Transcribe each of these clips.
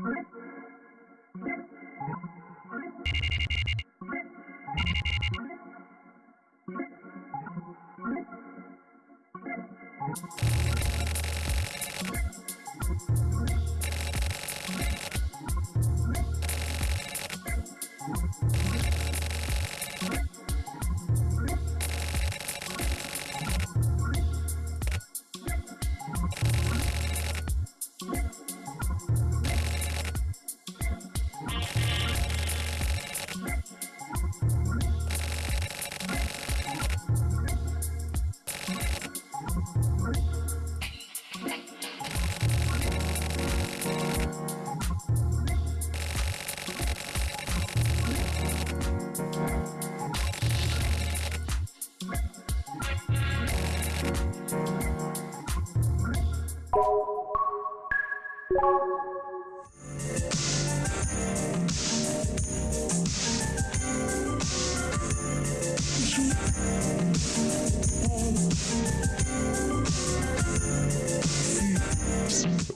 Mm-hmm.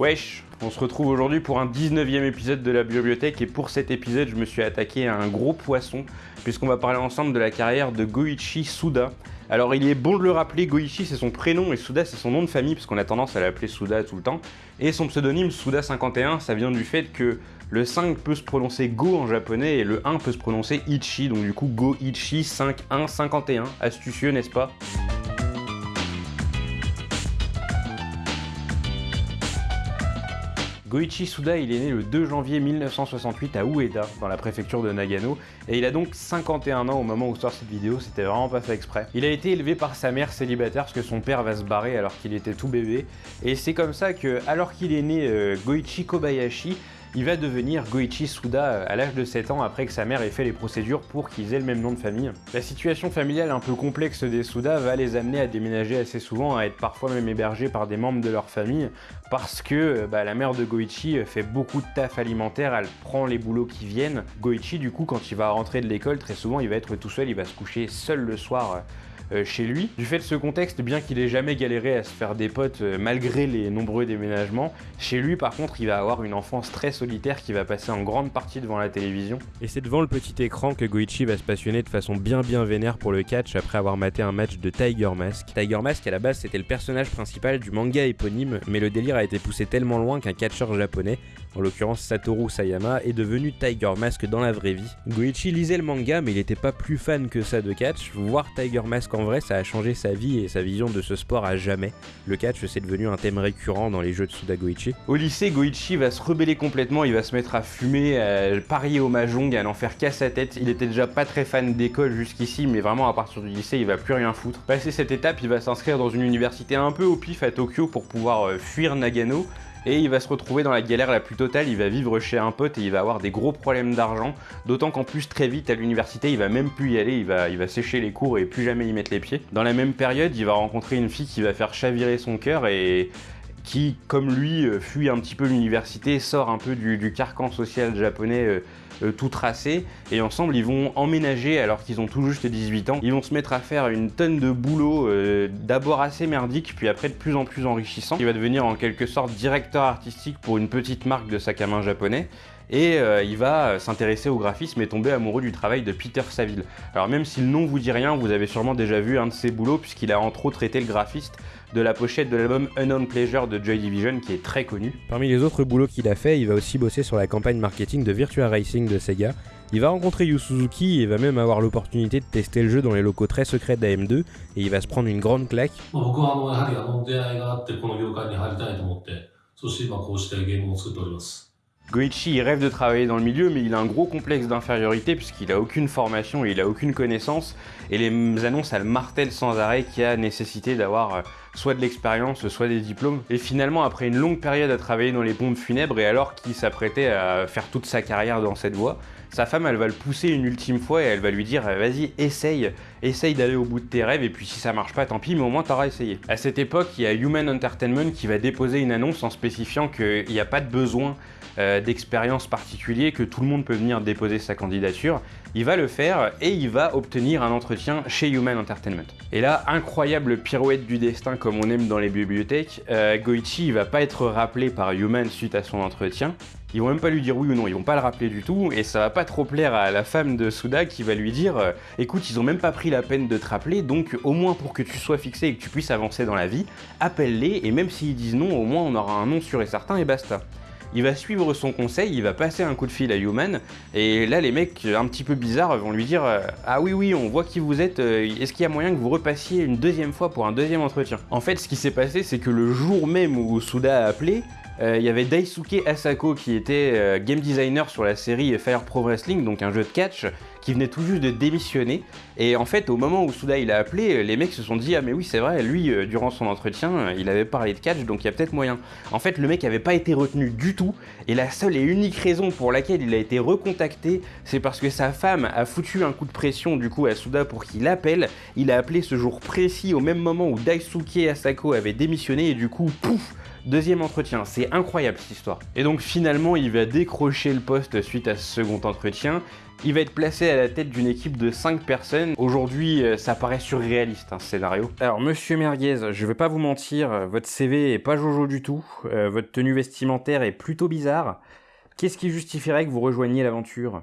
Wesh, on se retrouve aujourd'hui pour un 19e épisode de la bibliothèque et pour cet épisode je me suis attaqué à un gros poisson puisqu'on va parler ensemble de la carrière de Goichi Suda. Alors il est bon de le rappeler, Goichi c'est son prénom et Suda c'est son nom de famille parce qu'on a tendance à l'appeler Suda tout le temps. Et son pseudonyme Suda51 ça vient du fait que le 5 peut se prononcer Go en japonais et le 1 peut se prononcer Ichi donc du coup Goichi 5151. Astucieux n'est-ce pas? Goichi Suda, il est né le 2 janvier 1968 à Ueda, dans la préfecture de Nagano, et il a donc 51 ans au moment où sort cette vidéo, c'était vraiment pas fait exprès. Il a été élevé par sa mère célibataire parce que son père va se barrer alors qu'il était tout bébé, et c'est comme ça que, alors qu'il est né euh, Goichi Kobayashi, il va devenir Goichi Suda euh, à l'âge de 7 ans après que sa mère ait fait les procédures pour qu'ils aient le même nom de famille. La situation familiale un peu complexe des Suda va les amener à déménager assez souvent, à être parfois même hébergés par des membres de leur famille, parce que euh, bah, la mère de Goichi euh, fait beaucoup de taf alimentaire, elle prend les boulots qui viennent. Goichi du coup quand il va rentrer de l'école, très souvent il va être tout seul, il va se coucher seul le soir chez lui. Du fait de ce contexte, bien qu'il ait jamais galéré à se faire des potes euh, malgré les nombreux déménagements, chez lui par contre il va avoir une enfance très solitaire qui va passer en grande partie devant la télévision. Et c'est devant le petit écran que Goichi va se passionner de façon bien bien vénère pour le catch après avoir maté un match de Tiger Mask. Tiger Mask à la base c'était le personnage principal du manga éponyme, mais le délire a été poussé tellement loin qu'un catcheur japonais, en l'occurrence Satoru Sayama, est devenu Tiger Mask dans la vraie vie. Goichi lisait le manga mais il n'était pas plus fan que ça de catch, voir Tiger Mask en vrai, ça a changé sa vie et sa vision de ce sport à jamais. Le catch, c'est devenu un thème récurrent dans les jeux de Suda Goichi. Au lycée, Goichi va se rebeller complètement, il va se mettre à fumer, à parier au mahjong, à n'en faire qu'à sa tête. Il était déjà pas très fan d'école jusqu'ici, mais vraiment à partir du lycée, il va plus rien foutre. Passé cette étape, il va s'inscrire dans une université un peu au pif à Tokyo pour pouvoir euh, fuir Nagano et il va se retrouver dans la galère la plus totale, il va vivre chez un pote et il va avoir des gros problèmes d'argent, d'autant qu'en plus très vite à l'université il va même plus y aller, il va, sécher les cours et plus jamais y mettre les pieds. Dans la même période il va rencontrer une fille qui va faire chavirer son cœur et qui, comme lui, euh, fuit un petit peu l'université, sort un peu du, carcan social japonais euh, euh, tout tracé, et ensemble ils vont emménager alors qu'ils ont tout juste 18 ans. Ils vont se mettre à faire une tonne de boulot, d'abord assez merdique, puis après de plus en plus enrichissant. Il va devenir en quelque sorte directeur artistique pour une petite marque de sac à main japonais, et il va s'intéresser au graphisme et tomber amoureux du travail de Peter Saville. Alors même si le nom vous dit rien, vous avez sûrement déjà vu un de ses boulots puisqu'il a entre autres été le graphiste de la pochette de l'album Unknown Pleasure de Joy Division qui est très connu. Parmi les autres boulots qu'il a fait, il va aussi bosser sur la campagne marketing de Virtua Racing de Sega. Il va rencontrer Yu Suzuki et va même avoir l'opportunité de tester le jeu dans les locaux très secrets d'AM2 et il va se prendre une grande claque. Goichi rêve de travailler dans le milieu mais il a un gros complexe d'infériorité puisqu'il a aucune formation et il a aucune connaissance et les annonces elles martèlent sans arrêt qu'il y a nécessité d'avoir euh, soit de l'expérience, soit des diplômes. Et finalement, après une longue période à travailler dans les pompes funèbres et alors qu'il s'apprêtait à faire toute sa carrière dans cette voie, sa femme, elle va le pousser une ultime fois et elle va lui dire vas-y, essaye, essaye d'aller au bout de tes rêves et puis si ça marche pas, tant pis, mais au moins t'auras essayé. À cette époque, il y a Human Entertainment qui va déposer une annonce en spécifiant qu'il n'y a pas de besoin euh, d'expérience particulier que tout le monde peut venir déposer sa candidature. Il va le faire et il va obtenir un entretien chez Human Entertainment. Et là, incroyable pirouette du destin comme on aime dans les bibliothèques, euh, Goichi il va pas être rappelé par Human suite à son entretien, ils vont même pas lui dire oui ou non, ils vont pas le rappeler du tout, et ça va pas trop plaire à la femme de Suda qui va lui dire euh, écoute, ils ont même pas pris la peine de te rappeler, donc au moins pour que tu sois fixé et que tu puisses avancer dans la vie, appelle-les, et même s'ils disent non, au moins on aura un nom sûr et certain, et basta. Il va suivre son conseil, il va passer un coup de fil à Human, et là les mecs un petit peu bizarres vont lui dire euh, Ah oui oui, on voit qui vous êtes, euh, est-ce qu'il y a moyen que vous repassiez une deuxième fois pour un deuxième entretien? En fait ce qui s'est passé c'est que le jour même où Suda a appelé, il y avait Daisuke Asako qui était euh, game designer sur la série Fire Pro Wrestling, donc un jeu de catch, qui venait tout juste de démissionner. Et en fait, au moment où Suda il a appelé, les mecs se sont dit Ah, mais oui, c'est vrai, lui, euh, durant son entretien, il avait parlé de catch, donc il y a peut-être moyen. En fait, le mec n'avait pas été retenu du tout, et la seule et unique raison pour laquelle il a été recontacté, c'est parce que sa femme a foutu un coup de pression du coup à Suda pour qu'il appelle. Il a appelé ce jour précis au même moment où Daisuke Asako avait démissionné, et du coup, pouf Deuxième entretien, c'est incroyable cette histoire. Et donc finalement, il va décrocher le poste suite à ce second entretien. Il va être placé à la tête d'une équipe de 5 personnes. Aujourd'hui, euh, ça paraît surréaliste, un scénario. Alors, monsieur Merguez, je vais pas vous mentir, euh, votre CV est pas jojo du tout. Euh, votre tenue vestimentaire est plutôt bizarre. Qu'est-ce qui justifierait que vous rejoigniez l'aventure?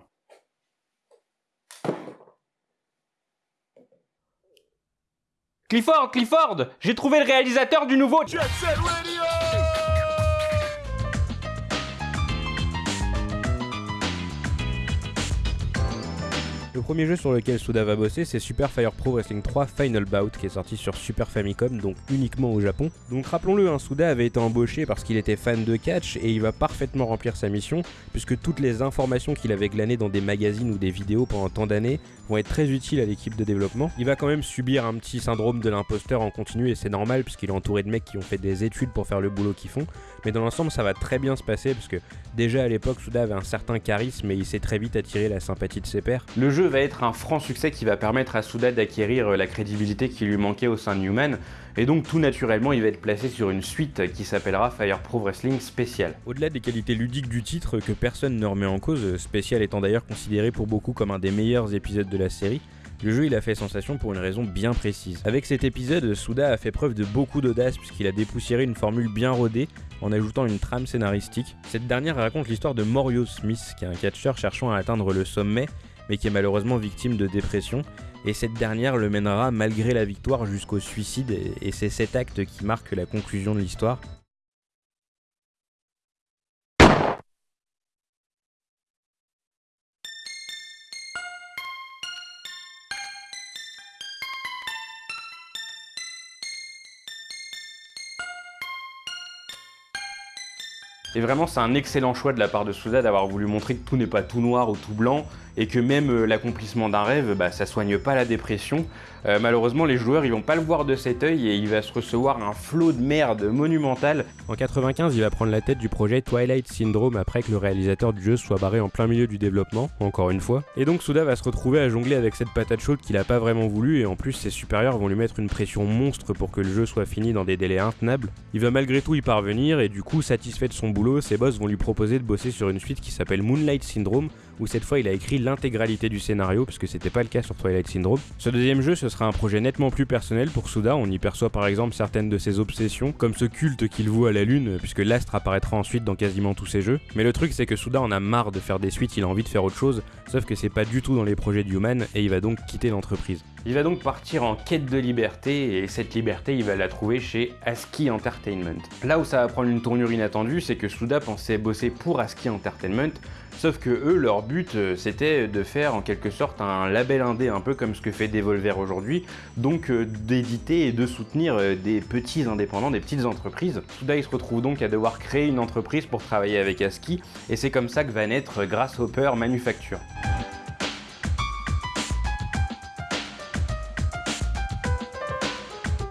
Clifford, Clifford J'ai trouvé le réalisateur du nouveau Jet Set Radio Le premier jeu sur lequel Suda va bosser, c'est Super Fire Pro Wrestling 3 Final Bout, qui est sorti sur Super Famicom, donc uniquement au Japon. Donc rappelons-le, hein, Suda avait été embauché parce qu'il était fan de catch et il va parfaitement remplir sa mission, puisque toutes les informations qu'il avait glanées dans des magazines ou des vidéos pendant tant d'années vont être très utiles à l'équipe de développement. Il va quand même subir un petit syndrome de l'imposteur en continu et c'est normal puisqu'il est entouré de mecs qui ont fait des études pour faire le boulot qu'ils font. Mais dans l'ensemble, ça va très bien se passer parce que déjà à l'époque, Suda avait un certain charisme et il s'est très vite attiré la sympathie de ses pairs. Va être un franc succès qui va permettre à Suda d'acquérir la crédibilité qui lui manquait au sein de Newman. Et donc tout naturellement, il va être placé sur une suite qui s'appellera Fire Pro Wrestling Special. Au-delà des qualités ludiques du titre que personne ne remet en cause, Special étant d'ailleurs considéré pour beaucoup comme un des meilleurs épisodes de la série, le jeu il a fait sensation pour une raison bien précise. Avec cet épisode, Suda a fait preuve de beaucoup d'audace puisqu'il a dépoussiéré une formule bien rodée en ajoutant une trame scénaristique. Cette dernière raconte l'histoire de Morio Smith, qui est un catcheur cherchant à atteindre le sommet, mais qui est malheureusement victime de dépression. Et cette dernière le mènera malgré la victoire jusqu'au suicide, et c'est cet acte qui marque la conclusion de l'histoire. Et vraiment, c'est un excellent choix de la part de Souza d'avoir voulu montrer que tout n'est pas tout noir ou tout blanc, et que même euh, l'accomplissement d'un rêve, bah, ça soigne pas la dépression. Euh, malheureusement, les joueurs, ils vont pas le voir de cet œil et il va se recevoir un flot de merde monumental. En 95, il va prendre la tête du projet Twilight Syndrome après que le réalisateur du jeu soit barré en plein milieu du développement, encore une fois. Et donc Souda va se retrouver à jongler avec cette patate chaude qu'il a pas vraiment voulu et en plus ses supérieurs vont lui mettre une pression monstre pour que le jeu soit fini dans des délais intenables. Il va malgré tout y parvenir et du coup, satisfait de son boulot, ses boss vont lui proposer de bosser sur une suite qui s'appelle Moonlight Syndrome où cette fois il a écrit l'intégralité du scénario, puisque c'était pas le cas sur Twilight Syndrome. Ce deuxième jeu, ce sera un projet nettement plus personnel pour Suda, on y perçoit par exemple certaines de ses obsessions, comme ce culte qu'il voue à la lune, puisque l'astre apparaîtra ensuite dans quasiment tous ses jeux. Mais le truc c'est que Suda en a marre de faire des suites, il a envie de faire autre chose, sauf que c'est pas du tout dans les projets de Human, et il va donc quitter l'entreprise. Il va donc partir en quête de liberté, et cette liberté il va la trouver chez ASCII Entertainment. Là où ça va prendre une tournure inattendue, c'est que Suda pensait bosser pour ASCII Entertainment, Sauf que eux, leur but, euh, c'était de faire en quelque sorte un label indé, un peu comme ce que fait Devolver aujourd'hui, donc euh, d'éditer et de soutenir euh, des petits indépendants, des petites entreprises. Souda, il se retrouve donc à devoir créer une entreprise pour travailler avec ASCII, et c'est comme ça que va naître Grasshopper Manufacture.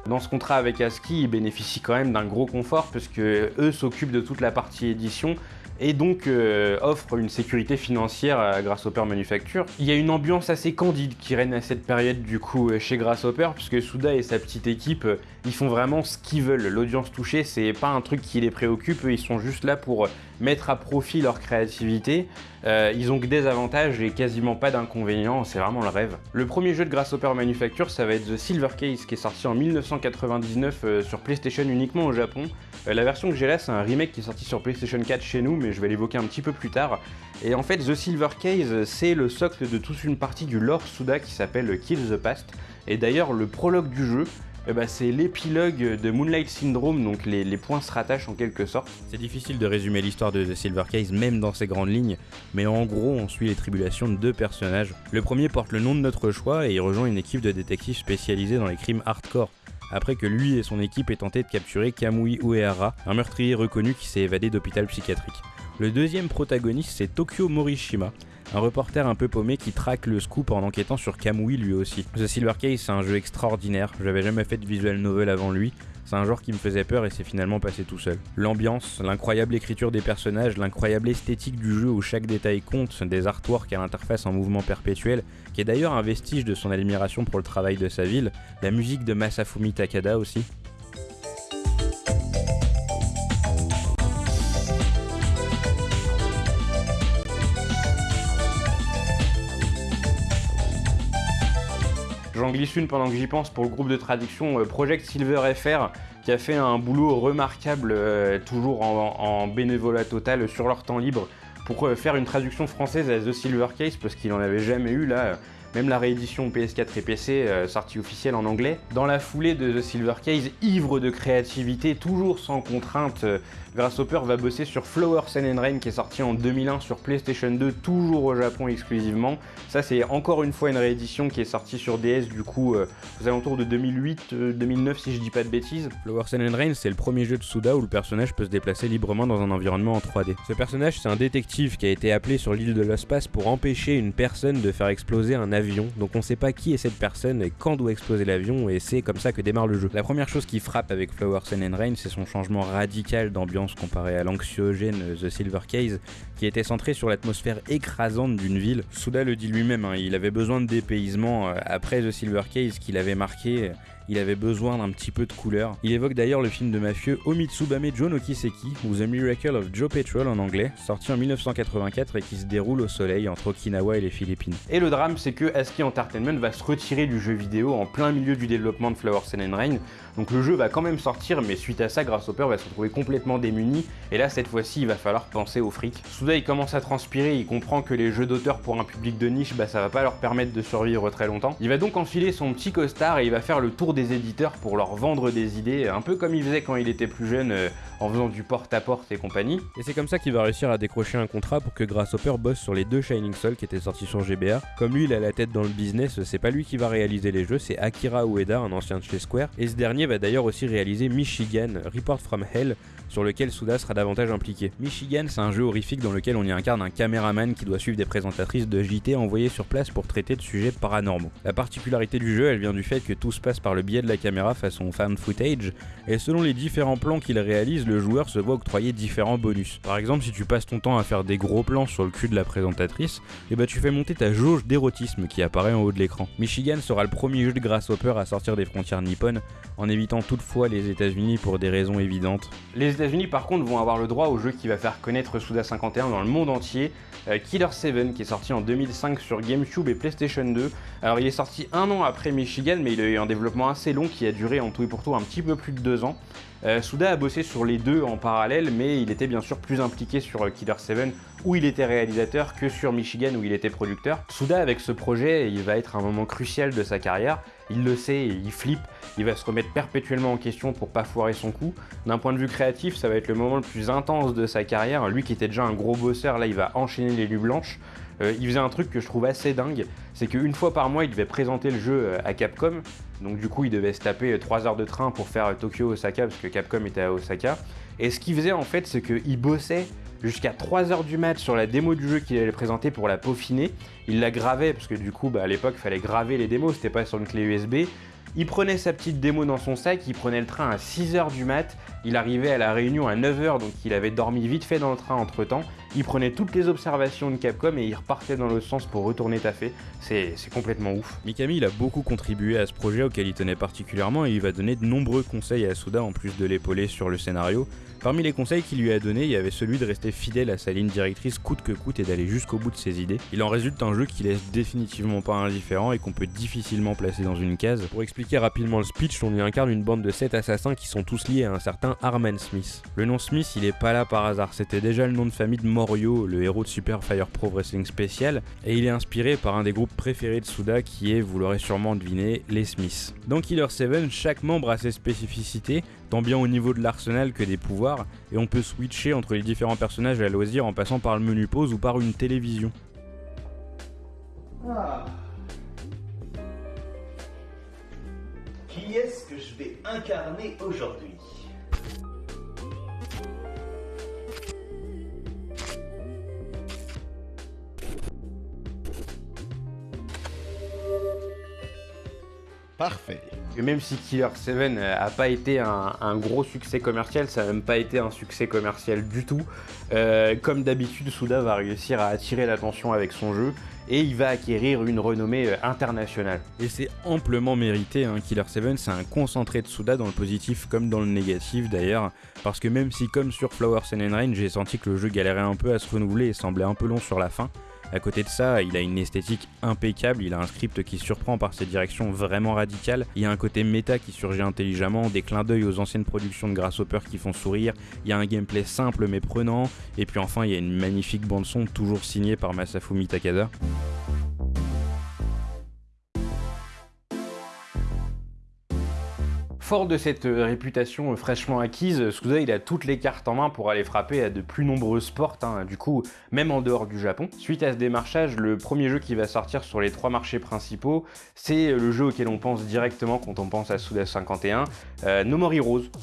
Dans ce contrat avec ASCII, ils bénéficient quand même d'un gros confort puisque eux s'occupent de toute la partie édition et donc euh, offre une sécurité financière à Grasshopper Manufacture. Il y a une ambiance assez candide qui règne à cette période du coup euh, chez Grasshopper puisque Souda et sa petite équipe euh, ils font vraiment ce qu'ils veulent. L'audience touchée c'est pas un truc qui les préoccupe, ils sont juste là pour mettre à profit leur créativité. Ils ont que des avantages et quasiment pas d'inconvénients, c'est vraiment le rêve. Le premier jeu de Grasshopper Manufacture ça va être The Silver Case qui est sorti en 1999 sur PlayStation uniquement au Japon. la version que j'ai là c'est un remake qui est sorti sur PlayStation 4 chez nous mais je vais l'évoquer un petit peu plus tard. Et en fait, The Silver Case, c'est le socle de toute une partie du lore Suda qui s'appelle Kill the Past. Et d'ailleurs, le prologue du jeu, eh ben, c'est l'épilogue de Moonlight Syndrome, donc les, les, points se rattachent en quelque sorte. C'est difficile de résumer l'histoire de The Silver Case, même dans ses grandes lignes, mais en gros, on suit les tribulations de deux personnages. Le premier porte le nom de notre choix et il rejoint une équipe de détectives spécialisés dans les crimes hardcore après que lui et son équipe aient tenté de capturer Kamui Uehara, un meurtrier reconnu qui s'est évadé d'hôpital psychiatrique. Le deuxième protagoniste, c'est Tokyo Morishima, un reporter un peu paumé qui traque le scoop en enquêtant sur Kamui lui aussi. The Silver Case, c'est un jeu extraordinaire, j'avais jamais fait de visual novel avant lui, c'est un genre qui me faisait peur et c'est finalement passé tout seul. L'ambiance, l'incroyable écriture des personnages, l'incroyable esthétique du jeu où chaque détail compte, des artworks à l'interface en mouvement perpétuel, qui est d'ailleurs un vestige de son admiration pour le travail de sa ville, la musique de Masafumi Takada aussi, J'en glisse une pendant que j'y pense pour le groupe de traduction euh, Project Silver FR qui a fait un boulot remarquable, euh, toujours en, bénévolat total sur leur temps libre, pour euh, faire une traduction française à The Silver Case parce qu'il n'en avait jamais eu là. Même la réédition PS4 et PC, sortie officielle en anglais. Dans la foulée de The Silver Case, ivre de créativité, toujours sans contrainte, Grasshopper va bosser sur Flower Sun and Rain qui est sorti en 2001 sur PlayStation 2, toujours au Japon exclusivement. Ça c'est encore une fois une réédition qui est sortie sur DS du coup euh, aux alentours de 2008-2009 euh, si je dis pas de bêtises. Flower Sun and Rain c'est le premier jeu de Suda où le personnage peut se déplacer librement dans un environnement en 3D. Ce personnage c'est un détective qui a été appelé sur l'île de l'espace pour empêcher une personne de faire exploser un avion. Donc on sait pas qui est cette personne et quand doit exploser l'avion et c'est comme ça que démarre le jeu. La première chose qui frappe avec Flower Sun and Rain c'est son changement radical d'ambiance comparé à l'anxiogène The Silver Case, qui était centré sur l'atmosphère écrasante d'une ville. Souda le dit lui-même, hein, il avait besoin de dépaysement euh, après The Silver Case qu'il avait marqué il avait besoin d'un petit peu de couleur. Il évoque d'ailleurs le film de mafieux Omitsubame Joe no Kiseki, ou The Miracle of Joe Petrol en anglais, sorti en 1984 et qui se déroule au soleil entre Okinawa et les Philippines. Et le drame, c'est que ASCII Entertainment va se retirer du jeu vidéo en plein milieu du développement de Flower Sun and Rain, donc le jeu va quand même sortir, mais suite à ça, Grasshopper va se retrouver complètement démuni, et là, cette fois-ci, il va falloir penser au fric. Soudain, il commence à transpirer, il comprend que les jeux d'auteur pour un public de niche, bah ça va pas leur permettre de survivre très longtemps. Il va donc enfiler son petit costard et il va faire le tour des éditeurs pour leur vendre des idées, un peu comme il faisait quand il était plus jeune euh, en faisant du porte-à-porte et compagnie. Et c'est comme ça qu'il va réussir à décrocher un contrat pour que Grasshopper bosse sur les deux Shining Soul qui étaient sortis sur GBA. Comme lui il a la tête dans le business, c'est pas lui qui va réaliser les jeux, c'est Akira Ueda, un ancien de chez Square. Et ce dernier va d'ailleurs aussi réaliser Michigan, Report from Hell, sur lequel Suda sera davantage impliqué. Michigan, c'est un jeu horrifique dans lequel on y incarne un caméraman qui doit suivre des présentatrices de JT envoyées sur place pour traiter de sujets paranormaux. La particularité du jeu, elle vient du fait que tout se passe par le biais de la caméra façon fan footage, et selon les différents plans qu'il réalise, le joueur se voit octroyer différents bonus. Par exemple, si tu passes ton temps à faire des gros plans sur le cul de la présentatrice, eh ben, tu fais monter ta jauge d'érotisme qui apparaît en haut de l'écran. Michigan sera le premier jeu de Grasshopper à sortir des frontières nippones, en évitant toutefois les États-Unis pour des raisons évidentes. Les États-Unis par contre vont avoir le droit au jeu qui va faire connaître Suda 51 dans le monde entier, euh, Killer 7 qui est sorti en 2005 sur GameCube et PlayStation 2. Alors il est sorti un an après Michigan mais il a eu un développement assez long qui a duré en tout et pour tout un petit peu plus de deux ans. Euh, Suda a bossé sur les deux en parallèle, mais il était bien sûr plus impliqué sur euh, Killer 7 où il était réalisateur que sur Michigan où il était producteur. Suda avec ce projet, il va être un moment crucial de sa carrière. Il le sait, il flippe, il va se remettre perpétuellement en question pour pas foirer son coup. D'un point de vue créatif, ça va être le moment le plus intense de sa carrière. Lui qui était déjà un gros bosseur, là il va enchaîner les lues blanches. Euh, il faisait un truc que je trouve assez dingue, c'est qu'une fois par mois, il devait présenter le jeu à Capcom. Donc du coup, il devait se taper 3 heures de train pour faire Tokyo-Osaka, parce que Capcom était à Osaka. Et ce qu'il faisait en fait, c'est qu'il bossait jusqu'à 3 heures du match sur la démo du jeu qu'il allait présenter pour la peaufiner. Il la gravait, parce que du coup, bah, à l'époque, il fallait graver les démos, c'était pas sur une clé USB. Il prenait sa petite démo dans son sac, il prenait le train à 6h du mat, Il arrivait à la réunion à 9h, donc il avait dormi vite fait dans le train entre temps. Il prenait toutes les observations de Capcom et il repartait dans l'autre sens pour retourner taffer. C'est complètement ouf. Mikami il a beaucoup contribué à ce projet auquel il tenait particulièrement et il va donner de nombreux conseils à Suda en plus de l'épauler sur le scénario. Parmi les conseils qu'il lui a donnés, il y avait celui de rester fidèle à sa ligne directrice coûte que coûte et d'aller jusqu'au bout de ses idées. Il en résulte un jeu qui laisse définitivement pas indifférent et qu'on peut difficilement placer dans une case. Pour expliquer rapidement le speech, on y incarne une bande de 7 assassins qui sont tous liés à un certain Arman Smith. Le nom Smith, il est pas là par hasard, c'était déjà le nom de famille de Morio, le héros de Super Fire Pro Wrestling Special, et il est inspiré par un des groupes préférés de Suda qui est, vous l'aurez sûrement deviné, les Smiths. Dans Killer 7, chaque membre a ses spécificités, tant bien au niveau de l'arsenal que des pouvoirs, et on peut switcher entre les différents personnages à loisir en passant par le menu pause ou par une télévision. Ah. Qui est-ce que je vais incarner aujourd'hui? Parfait. même si Killer 7 a pas été un, gros succès commercial, ça n'a même pas été un succès commercial du tout. Euh, comme d'habitude, Suda va réussir à attirer l'attention avec son jeu et il va acquérir une renommée euh, internationale. Et c'est amplement mérité, hein. Killer 7 c'est un concentré de Suda dans le positif comme dans le négatif d'ailleurs, parce que même si comme sur Flower Sun and Rain j'ai senti que le jeu galérait un peu à se renouveler et semblait un peu long sur la fin, à côté de ça, il a une esthétique impeccable, il a un script qui surprend par ses directions vraiment radicales, il y a un côté méta qui surgit intelligemment, des clins d'œil aux anciennes productions de Grasshopper qui font sourire, il y a un gameplay simple mais prenant, et puis enfin il y a une magnifique bande son toujours signée par Masafumi Takada. Fort de cette euh, réputation euh, fraîchement acquise, Suda il a toutes les cartes en main pour aller frapper à de plus nombreuses portes, hein, du coup même en dehors du Japon. Suite à ce démarchage, le premier jeu qui va sortir sur les trois marchés principaux, c'est le jeu auquel on pense directement quand on pense à Suda 51, euh, No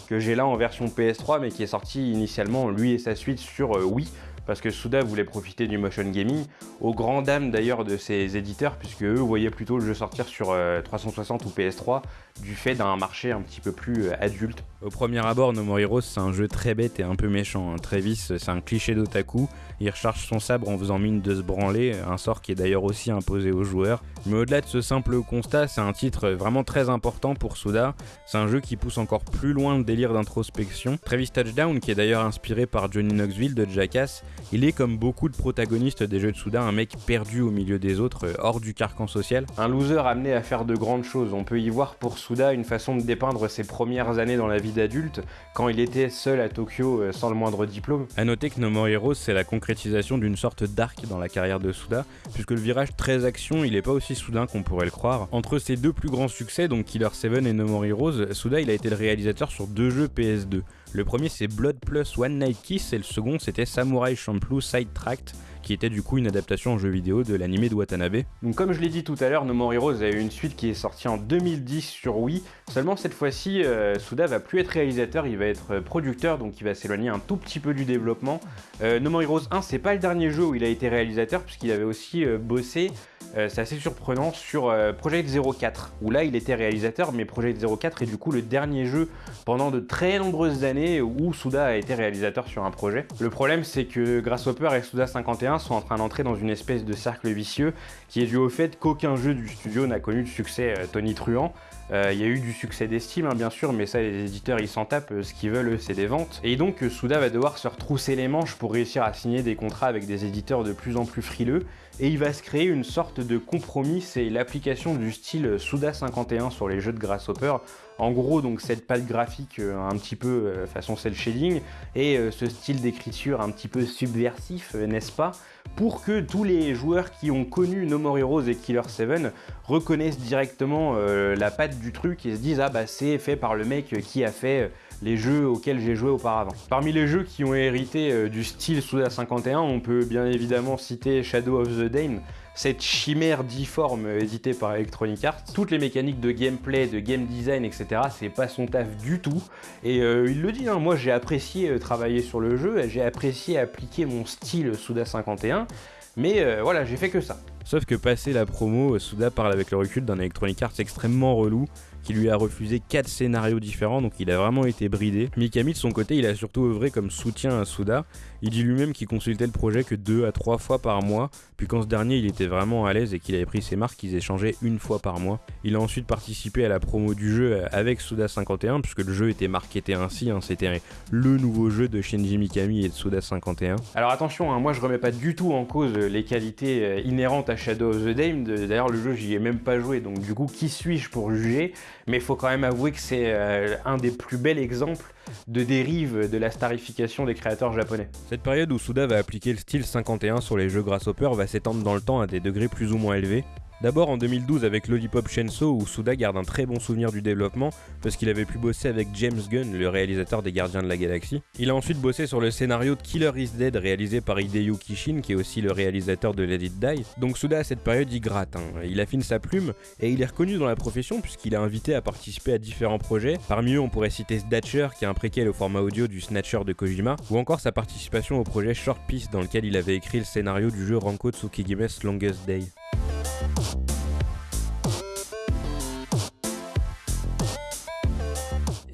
que j'ai là en version PS3 mais qui est sorti initialement lui et sa suite sur euh, Wii parce que Suda voulait profiter du motion gaming, au grand dam d'ailleurs de ses éditeurs, puisque eux voyaient plutôt le jeu sortir sur 360 euh, ou PS3 du fait d'un marché un petit peu plus euh, adulte. Au premier abord, No More Heroes, c'est un jeu très bête et un peu méchant. Hein. Travis, c'est un cliché d'otaku, il recharge son sabre en faisant mine de se branler, un sort qui est d'ailleurs aussi imposé aux joueurs. Mais au-delà de ce simple constat, c'est un titre vraiment très important pour Suda. C'est un jeu qui pousse encore plus loin le délire d'introspection. Travis Touchdown, qui est d'ailleurs inspiré par Johnny Knoxville de Jackass, il est comme beaucoup de protagonistes des jeux de Souda un mec perdu au milieu des autres, euh, hors du carcan social. Un loser amené à faire de grandes choses. On peut y voir pour Souda une façon de dépeindre ses premières années dans la vie d'adulte, quand il était seul à Tokyo euh, sans le moindre diplôme. A noter que No More Heroes, c'est la concrétisation d'une sorte d'arc dans la carrière de Souda, puisque le virage très action, il est pas aussi soudain qu'on pourrait le croire. Entre ses deux plus grands succès, donc Killer 7 et No More Heroes, Souda il a été le réalisateur sur deux jeux PS2. Le premier c'est Blood Plus One Night Kiss et le second c'était Samurai Champloo Sidetracked qui était du coup une adaptation en jeu vidéo de l'anime de Watanabe. Donc comme je l'ai dit tout à l'heure, No More Heroes a eu une suite qui est sortie en 2010 sur Wii. Seulement cette fois-ci, euh, Suda va plus être réalisateur, il va être euh, producteur, donc il va s'éloigner un tout petit peu du développement. Euh, no More Heroes 1, c'est pas le dernier jeu où il a été réalisateur, puisqu'il avait aussi bossé, c'est assez surprenant, sur Project 04, où là il était réalisateur, mais Project 04 est du coup le dernier jeu pendant de très nombreuses années où Suda a été réalisateur sur un projet. Le problème c'est que Grasshopper et Suda 51 sont en train d'entrer dans une espèce de cercle vicieux qui est dû au fait qu'aucun jeu du studio n'a connu de succès euh, Tony Truant. Euh, il y a eu du succès d'estime hein, bien sûr, mais ça les éditeurs ils s'en tapent, euh, ce qu'ils veulent c'est des ventes. Et donc Souda va devoir se retrousser les manches pour réussir à signer des contrats avec des éditeurs de plus en plus frileux, et il va se créer une sorte de compromis, c'est l'application du style Souda 51 sur les jeux de Grasshopper, en gros, donc cette patte graphique un petit peu façon cel shading et ce style d'écriture un petit peu subversif, n'est-ce pas pour que tous les joueurs qui ont connu No More Heroes et Killer 7 reconnaissent directement euh, la patte du truc et se disent ah bah c'est fait par le mec qui a fait les jeux auxquels j'ai joué auparavant. Parmi les jeux qui ont hérité euh, du style Suda 51, on peut bien évidemment citer Shadow of the Dane, cette chimère difforme éditée par Electronic Arts. Toutes les mécaniques de gameplay, de game design, etc. c'est pas son taf du tout. Et euh, il le dit, hein, moi j'ai apprécié euh, travailler sur le jeu, j'ai apprécié appliquer mon style Suda 51, mais euh, voilà, j'ai fait que ça. Sauf que passer la promo, Suda parle avec le recul d'un Electronic Arts extrêmement relou, qui lui a refusé 4 scénarios différents, donc il a vraiment été bridé. Mikami de son côté, il a surtout œuvré comme soutien à Suda. Il dit lui-même qu'il consultait le projet que 2 à 3 fois par mois, puis quand ce dernier il était vraiment à l'aise et qu'il avait pris ses marques, ils échangeaient une fois par mois. Il a ensuite participé à la promo du jeu avec Suda 51, puisque le jeu était marketé ainsi, hein. c'était le nouveau jeu de Shinji Mikami et de Suda 51. Alors attention, hein, moi je remets pas du tout en cause les qualités euh, inhérentes à Shadow of the Dame, d'ailleurs le jeu j'y ai même pas joué, donc du coup qui suis-je pour juger? Mais faut quand même avouer que c'est euh, un des plus bels exemples de dérive de la starification des créateurs japonais. Cette période où Suda va appliquer le style 51 sur les jeux Grasshopper va s'étendre dans le temps à des degrés plus ou moins élevés, D'abord en 2012 avec Lollipop Chainsaw où Suda garde un très bon souvenir du développement parce qu'il avait pu bosser avec James Gunn, le réalisateur des Gardiens de la Galaxie. Il a ensuite bossé sur le scénario de Killer is Dead réalisé par Hideo Kishin qui est aussi le réalisateur de Let It Die. Donc Suda à cette période il gratte, hein. il affine sa plume et il est reconnu dans la profession puisqu'il est invité à participer à différents projets. Parmi eux on pourrait citer Snatcher qui est un préquel au format audio du Snatcher de Kojima ou encore sa participation au projet Short Piece dans lequel il avait écrit le scénario du jeu Ranko Tsukigime's Longest Day.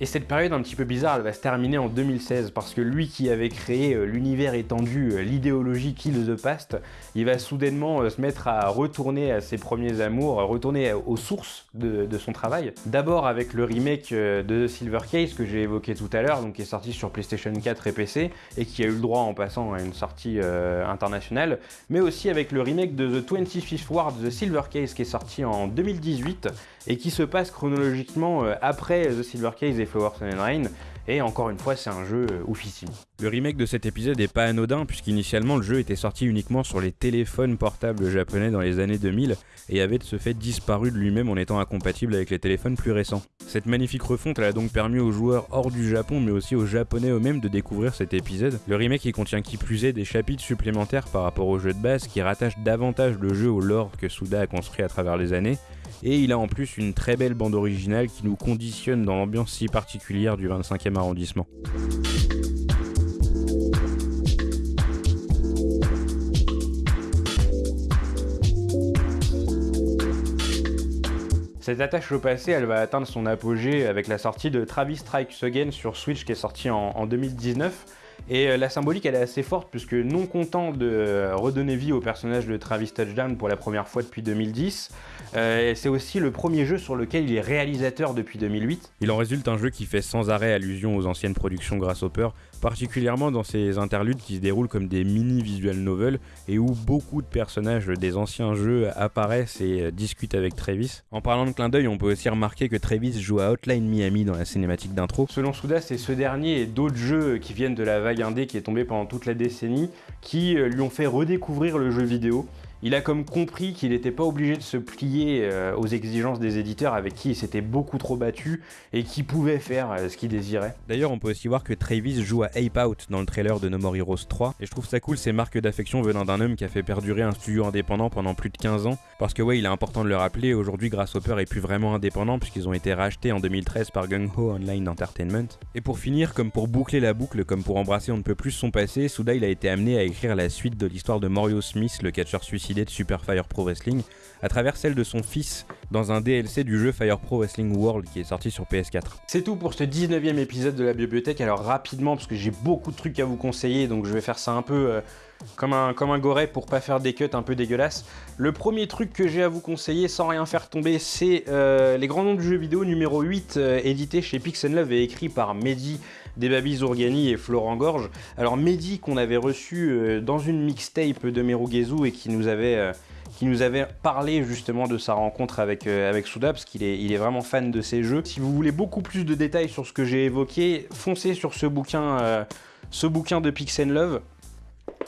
Et cette période un petit peu bizarre, elle va se terminer en 2016 parce que lui qui avait créé euh, l'univers étendu, euh, l'idéologie Kill the Past, il va soudainement euh, se mettre à retourner à ses premiers amours, retourner aux sources de, son travail. D'abord avec le remake de Silver Case que j'ai évoqué tout à l'heure, donc qui est sorti sur PlayStation 4 et PC et qui a eu le droit en passant à une sortie internationale, mais aussi avec le remake de The 25th Ward, The Silver Case qui est sorti en 2018 et qui se passe chronologiquement après The Silver Case et Et encore une fois, c'est un jeu euh, oufissime. Le remake de cet épisode n'est pas anodin, puisqu'initialement le jeu était sorti uniquement sur les téléphones portables japonais dans les années 2000, et avait de ce fait disparu de lui-même en étant incompatible avec les téléphones plus récents. Cette magnifique refonte a donc permis aux joueurs hors du Japon, mais aussi aux japonais eux-mêmes de découvrir cet épisode. Le remake il contient qui plus est des chapitres supplémentaires par rapport au jeu de base, qui rattachent davantage le jeu au lore que Suda a construit à travers les années, et il a en plus une très belle bande originale qui nous conditionne dans l'ambiance si particulière du 25e arrondissement. Cette attache au passé, elle va atteindre son apogée avec la sortie de Travis Strikes Again sur Switch qui est sorti en 2019 et euh, la symbolique, elle est assez forte, puisque non content de euh, redonner vie au personnage de Travis Touchdown pour la première fois depuis 2010, euh, c'est aussi le premier jeu sur lequel il est réalisateur depuis 2008. Il en résulte un jeu qui fait sans arrêt allusion aux anciennes productions Grasshopper, particulièrement dans ces interludes qui se déroulent comme des mini visual novels et où beaucoup de personnages des anciens jeux apparaissent et discutent avec Travis. En parlant de clin d'œil, on peut aussi remarquer que Travis joue à Hotline Miami dans la cinématique d'intro. Selon Souda, c'est ce dernier et d'autres jeux qui viennent de la vague indé qui est tombé pendant toute la décennie, qui euh, lui ont fait redécouvrir le jeu vidéo il a comme compris qu'il n'était pas obligé de se plier euh, aux exigences des éditeurs avec qui il s'était beaucoup trop battu et qui pouvait faire euh, ce qu'il désirait. D'ailleurs, on peut aussi voir que Travis joue à Ape Out dans le trailer de No More Heroes 3 et je trouve ça cool ces marques d'affection venant d'un homme qui a fait perdurer un studio indépendant pendant plus de 15 ans parce que ouais, il est important de le rappeler, aujourd'hui Grasshopper est plus vraiment indépendant puisqu'ils ont été rachetés en 2013 par Gung Ho Online Entertainment. Et pour finir, comme pour boucler la boucle, comme pour embrasser on ne peut plus son passé, Suda il a été amené à écrire la suite de l'histoire de Mario Smith, le catcheur suicide de Super Fire Pro Wrestling à travers celle de son fils dans un DLC du jeu Fire Pro Wrestling World qui est sorti sur PS4. C'est tout pour ce 19e épisode de la bibliothèque. Alors rapidement, parce que j'ai beaucoup de trucs à vous conseiller, donc je vais faire ça un peu euh, comme, un, comme goret pour pas faire des cuts un peu dégueulasses. Le premier truc que j'ai à vous conseiller sans rien faire tomber, c'est euh, les grands noms du jeu vidéo numéro 8, euh, édité chez Pixel Love et écrit par Mehdi Baby Zourgani et Florent Gorge. Alors Mehdi qu'on avait reçu dans une mixtape de Merugezu et qui nous avait qui nous avait parlé justement de sa rencontre avec, euh, avec Souda, parce qu'il est, il est vraiment fan de ces jeux. Si vous voulez beaucoup plus de détails sur ce que j'ai évoqué, foncez sur ce bouquin, euh, ce bouquin de Pixel Love.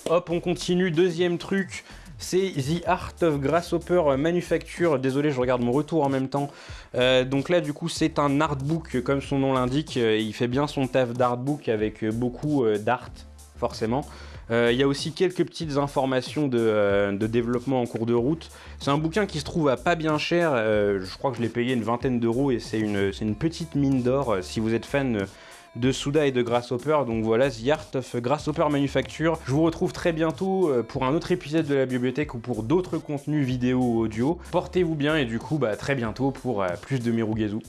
Hop, on continue. Deuxième truc, c'est The Art of Grasshopper Manufacture. Désolé, je regarde mon retour en même temps. Euh, donc là, du coup, c'est un artbook, comme son nom l'indique. Il fait bien son taf d'artbook avec beaucoup d'art, forcément. Euh, il y a aussi quelques petites informations euh, de, développement en cours de route. C'est un bouquin qui se trouve à pas bien cher. Euh, je crois que je l'ai payé une vingtaine d'euros et c'est une, petite mine d'or si vous êtes fan de Souda et de Grasshopper. Donc voilà, The Art of Grasshopper Manufacture. Je vous retrouve très bientôt pour un autre épisode de la bibliothèque ou pour d'autres contenus vidéo ou audio. Portez-vous bien et du coup, bah, très bientôt pour plus de Mirugezu.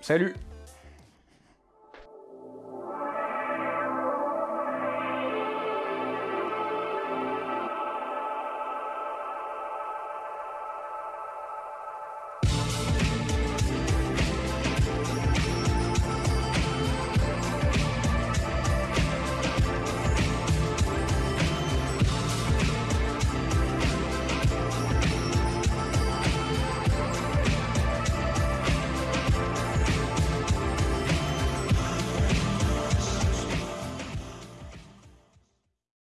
Salut